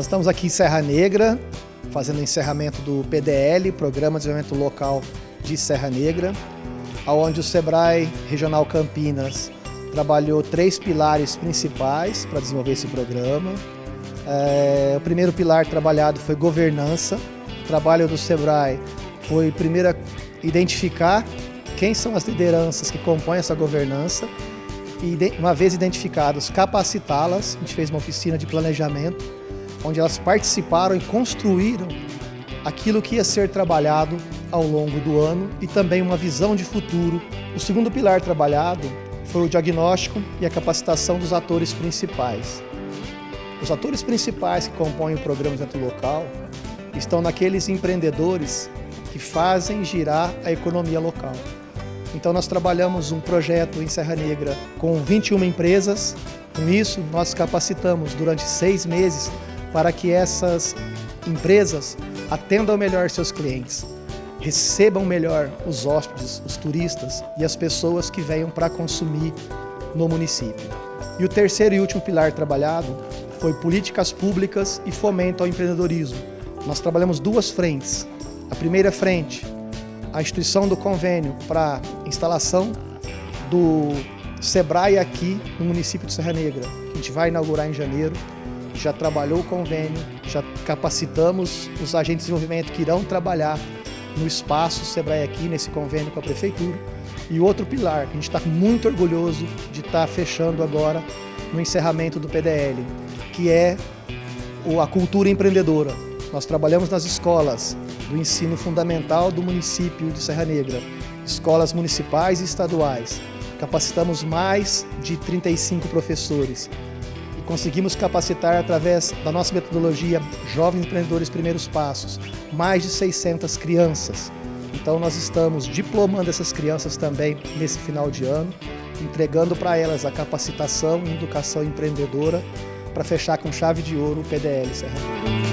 Nós estamos aqui em Serra Negra, fazendo o encerramento do PDL, Programa de Desenvolvimento Local de Serra Negra, onde o SEBRAE Regional Campinas trabalhou três pilares principais para desenvolver esse programa. É, o primeiro pilar trabalhado foi governança. O trabalho do SEBRAE foi primeiro identificar quem são as lideranças que compõem essa governança e, uma vez identificados, capacitá-las. A gente fez uma oficina de planejamento, onde elas participaram e construíram aquilo que ia ser trabalhado ao longo do ano e também uma visão de futuro. O segundo pilar trabalhado foi o diagnóstico e a capacitação dos atores principais. Os atores principais que compõem o programa de local estão naqueles empreendedores que fazem girar a economia local. Então nós trabalhamos um projeto em Serra Negra com 21 empresas. Com isso, nós capacitamos durante seis meses para que essas empresas atendam melhor seus clientes, recebam melhor os hóspedes, os turistas e as pessoas que venham para consumir no município. E o terceiro e último pilar trabalhado foi políticas públicas e fomento ao empreendedorismo. Nós trabalhamos duas frentes. A primeira frente, a instituição do convênio para instalação do SEBRAE aqui no município de Serra Negra. A gente vai inaugurar em janeiro, já trabalhou o convênio, já capacitamos os agentes de desenvolvimento que irão trabalhar no espaço SEBRAE aqui, nesse convênio com a Prefeitura. E outro pilar, que a gente está muito orgulhoso de estar tá fechando agora no encerramento do PDL, que é a cultura empreendedora. Nós trabalhamos nas escolas do ensino fundamental do município de Serra Negra, escolas municipais e estaduais. Capacitamos mais de 35 professores conseguimos capacitar através da nossa metodologia Jovens Empreendedores Primeiros Passos, mais de 600 crianças. Então nós estamos diplomando essas crianças também nesse final de ano, entregando para elas a capacitação e educação empreendedora para fechar com chave de ouro o PDL Serra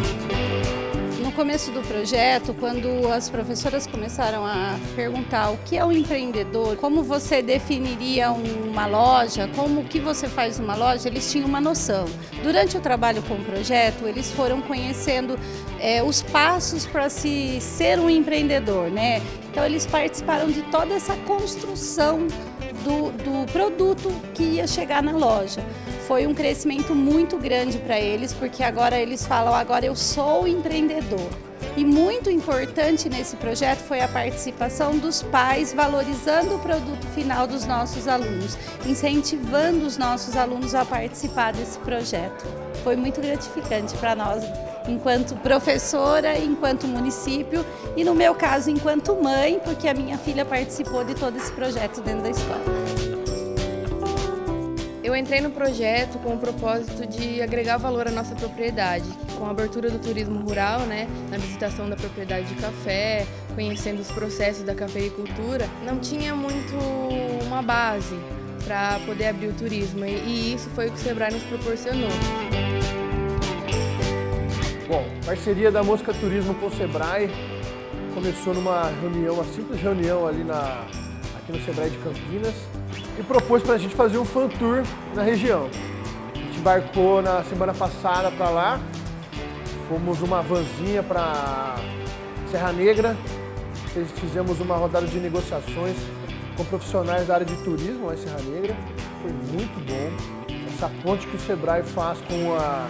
começo do projeto, quando as professoras começaram a perguntar o que é o um empreendedor, como você definiria uma loja, como que você faz uma loja, eles tinham uma noção. Durante o trabalho com o projeto, eles foram conhecendo é, os passos para se ser um empreendedor, né? Então eles participaram de toda essa construção do, do produto que ia chegar na loja foi um crescimento muito grande para eles, porque agora eles falam, agora eu sou empreendedor. E muito importante nesse projeto foi a participação dos pais valorizando o produto final dos nossos alunos, incentivando os nossos alunos a participar desse projeto. Foi muito gratificante para nós, enquanto professora, enquanto município e no meu caso enquanto mãe, porque a minha filha participou de todo esse projeto dentro da escola. Eu entrei no projeto com o propósito de agregar valor à nossa propriedade, com a abertura do turismo rural, né, na visitação da propriedade de café, conhecendo os processos da cafeicultura, não tinha muito uma base para poder abrir o turismo e isso foi o que o Sebrae nos proporcionou. Bom, parceria da Mosca Turismo com o Sebrae começou numa reunião, uma simples reunião ali na, aqui no Sebrae de Campinas, e propôs para a gente fazer um fan tour na região. A gente embarcou na semana passada para lá, fomos uma vanzinha para Serra Negra, fizemos uma rodada de negociações com profissionais da área de turismo lá em Serra Negra, foi muito bom. Essa ponte que o Sebrae faz com, a,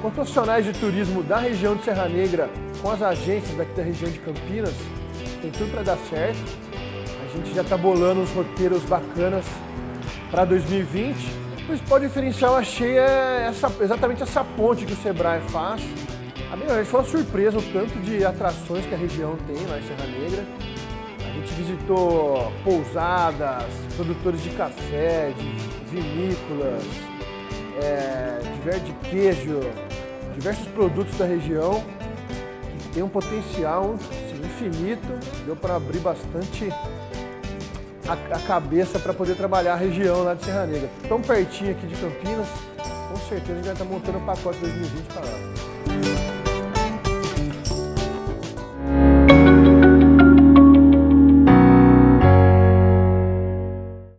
com profissionais de turismo da região de Serra Negra, com as agências daqui da região de Campinas, tem tudo para dar certo. Gente já está bolando uns roteiros bacanas para 2020. O principal diferencial achei é essa, exatamente essa ponte que o Sebrae faz. A minha vez foi uma surpresa o tanto de atrações que a região tem lá em Serra Negra. A gente visitou pousadas, produtores de café, de vinícolas, é, de queijo, diversos produtos da região tem um potencial infinito, deu para abrir bastante a, a cabeça para poder trabalhar a região lá de Serra Negra. Tão pertinho aqui de Campinas, com certeza a gente vai estar montando o pacote 2020 para lá.